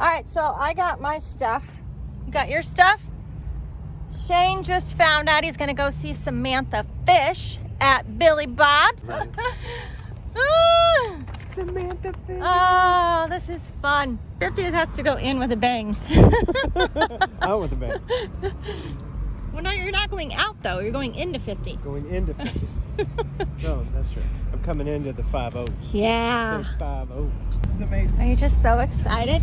All right, so I got my stuff. You got your stuff? Shane just found out he's gonna go see Samantha Fish at Billy Bob's. Right. Ah, Samantha Fish. oh, this is fun. 50th has to go in with a bang. Out with a bang. well, no, you're not going out though. You're going into 50. Going into 50. no, that's true. I'm coming into the five O's. Yeah. Big five O. It's amazing. Are you just so excited?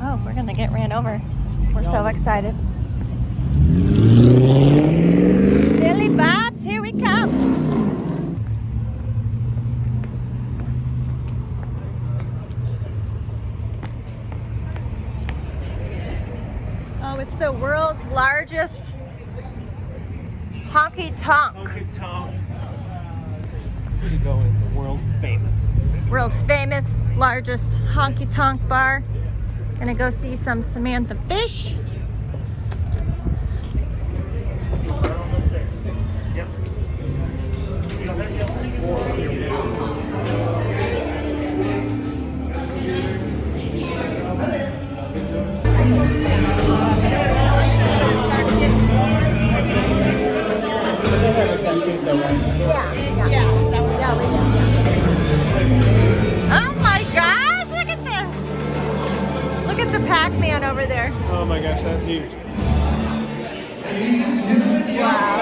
Oh, we're gonna get ran over. We're so excited. Billy Bob's, here we come. Oh, it's the world's largest honky tonk. Honky you go in the world famous. World famous, largest honky tonk bar. Gonna go see some Samantha Fish. Yeah, yeah. Yeah, we do. Oh my gosh, look at this. Look at the Pac-Man over there. Oh my gosh, that's huge. Wow.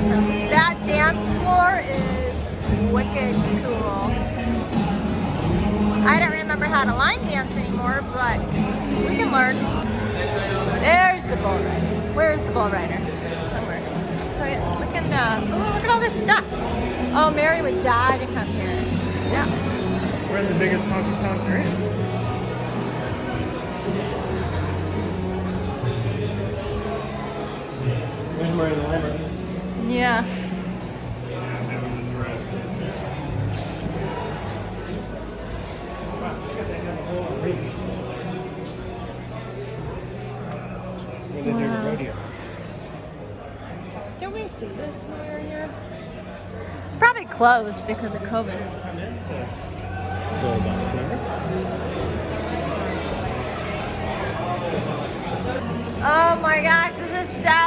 Awesome. That dance floor is wicked cool. I don't remember how to line dance anymore, but we can learn. There's the bull rider. Where's the bull rider? Somewhere. So yeah, can, uh, oh, look at all this stuff. Oh, Mary would die to come here. Yeah. We're in the biggest honky tonk there is. Where they do Wow. rodeo. Did we see this when we were here? It's probably closed because of COVID. Come into Bulldogs, remember? Oh my gosh, this is so